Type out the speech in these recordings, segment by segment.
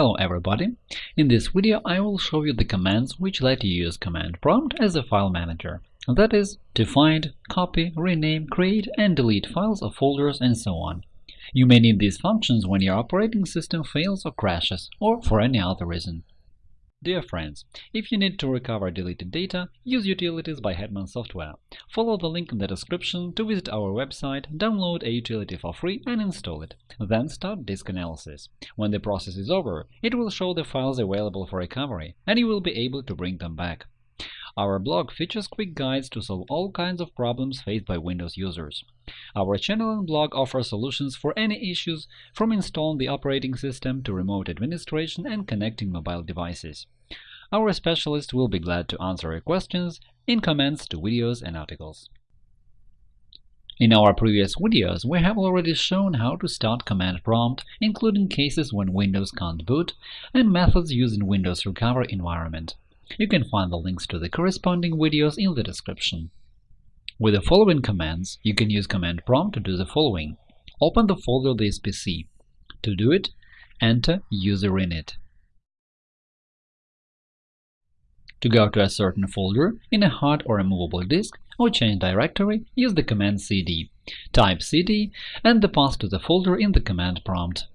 Hello everybody! In this video I will show you the commands which let you use command prompt as a file manager. That is, to find, copy, rename, create and delete files or folders and so on. You may need these functions when your operating system fails or crashes, or for any other reason. Dear friends, if you need to recover deleted data, use Utilities by Hetman Software. Follow the link in the description to visit our website, download a utility for free and install it. Then start disk analysis. When the process is over, it will show the files available for recovery, and you will be able to bring them back. Our blog features quick guides to solve all kinds of problems faced by Windows users. Our channel and blog offer solutions for any issues, from installing the operating system to remote administration and connecting mobile devices. Our specialists will be glad to answer your questions in comments to videos and articles. In our previous videos, we have already shown how to start command prompt, including cases when Windows can't boot, and methods used in Windows Recovery environment. You can find the links to the corresponding videos in the description. With the following commands, you can use command prompt to do the following. Open the folder This PC. To do it, enter userinit. To go to a certain folder in a hard or removable disk or change directory, use the command cd. Type cd and the path to the folder in the command prompt.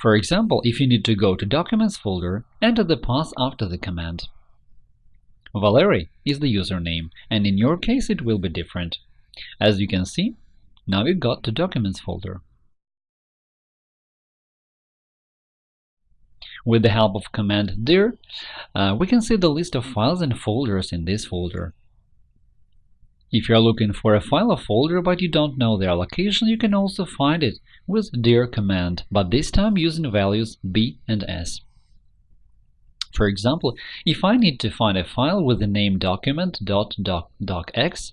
For example, if you need to go to Documents folder, enter the path after the command. Valery is the username, and in your case it will be different. As you can see, now you got to Documents folder. With the help of command dir, uh, we can see the list of files and folders in this folder. If you are looking for a file or folder but you don't know their location, you can also find it with dir command, but this time using values b and s. For example, if I need to find a file with the name document.docx,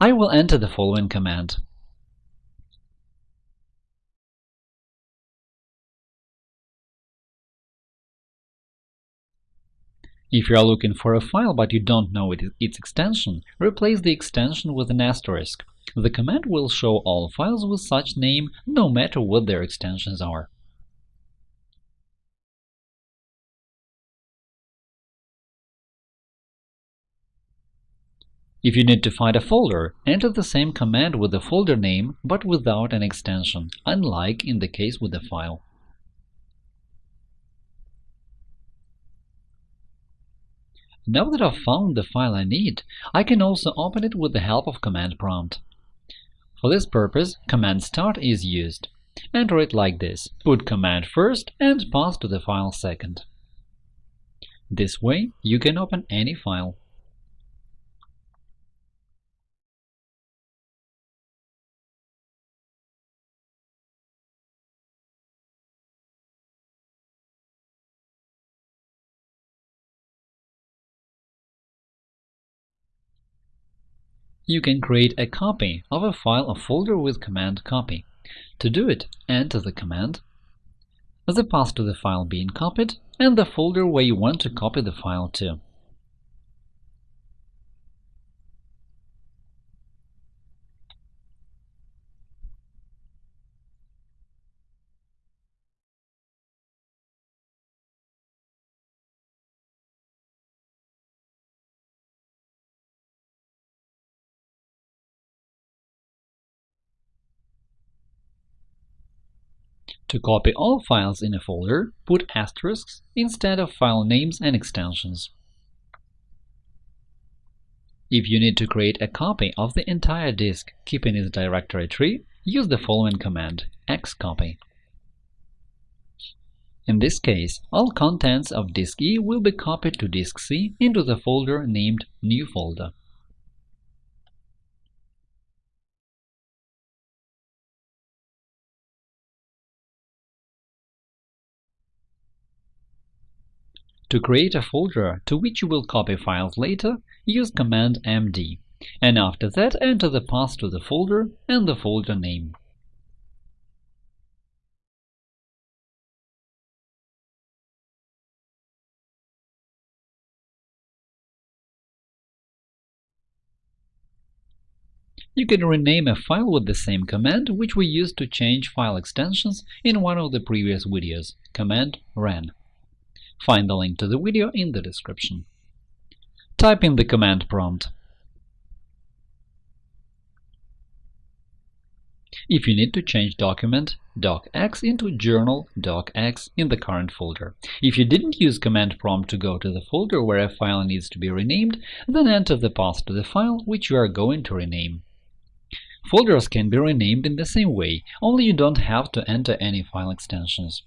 I will enter the following command If you are looking for a file but you don't know its extension, replace the extension with an asterisk. The command will show all files with such name, no matter what their extensions are. If you need to find a folder, enter the same command with the folder name, but without an extension, unlike in the case with the file. Now that I've found the file I need, I can also open it with the help of command prompt. For this purpose, command start is used. Enter it like this – put command first and path to the file second. This way, you can open any file. You can create a copy of a file or folder with command copy. To do it, enter the command, the path to the file being copied, and the folder where you want to copy the file to. To copy all files in a folder, put asterisks instead of file names and extensions. If you need to create a copy of the entire disk, keeping its directory tree, use the following command xcopy. In this case, all contents of disk E will be copied to disk C into the folder named New folder. To create a folder to which you will copy files later, use command md, and after that enter the path to the folder and the folder name. You can rename a file with the same command, which we used to change file extensions in one of the previous videos – command ren. Find the link to the video in the description. Type in the command prompt If you need to change document docx into journal docx in the current folder. If you didn't use command prompt to go to the folder where a file needs to be renamed, then enter the path to the file which you are going to rename. Folders can be renamed in the same way, only you don't have to enter any file extensions.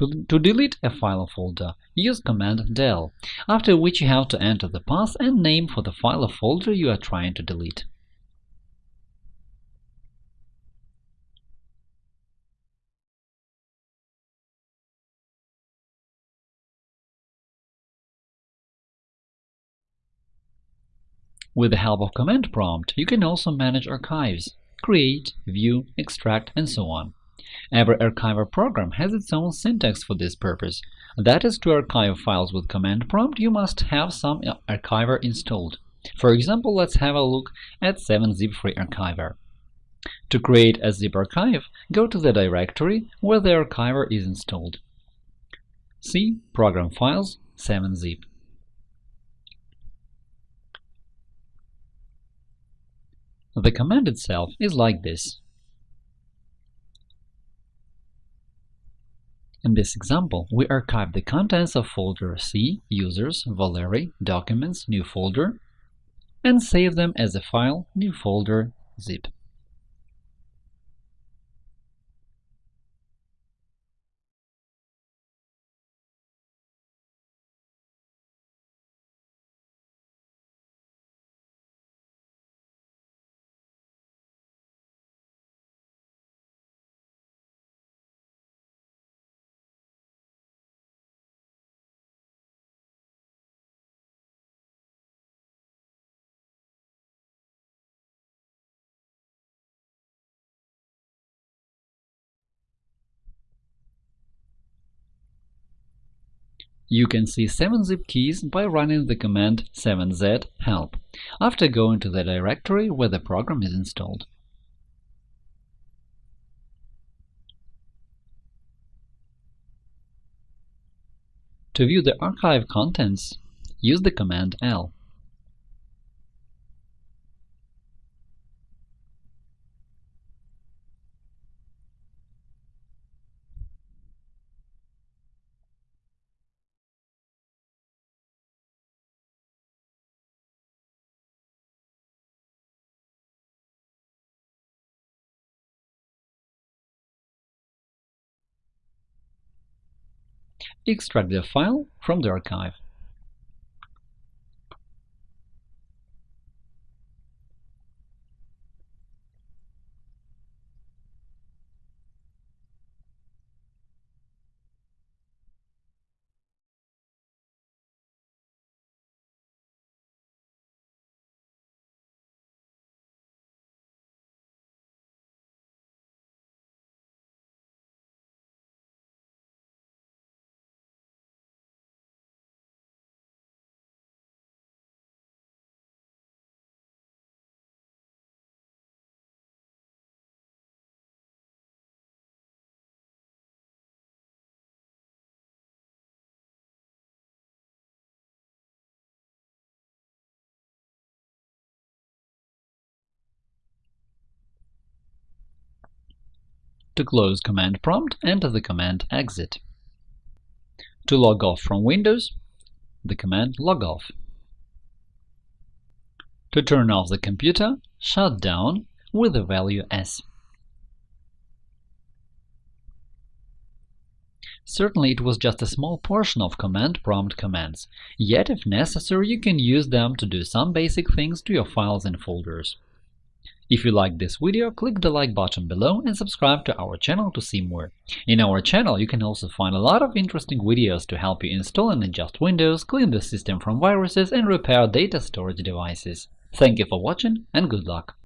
To, to delete a file or folder, use command del, after which you have to enter the path and name for the file or folder you are trying to delete. With the help of command prompt, you can also manage archives – create, view, extract, and so on. Every archiver program has its own syntax for this purpose. That is, to archive files with command prompt, you must have some archiver installed. For example, let's have a look at 7-zip free archiver. To create a zip archive, go to the directory where the archiver is installed. C Program Files 7-zip. The command itself is like this. In this example, we archive the contents of folder C, Users, Valeri, Documents, New Folder, and save them as a file, New Folder, zip. You can see 7-zip keys by running the command 7z help after going to the directory where the program is installed. To view the archive contents, use the command l. extract the file from the archive. To close command prompt, enter the command exit. To log off from Windows, the command logoff. To turn off the computer, shut down with the value S. Certainly it was just a small portion of command prompt commands, yet if necessary you can use them to do some basic things to your files and folders. If you liked this video, click the like button below and subscribe to our channel to see more. In our channel, you can also find a lot of interesting videos to help you install and adjust Windows, clean the system from viruses, and repair data storage devices. Thank you for watching and good luck!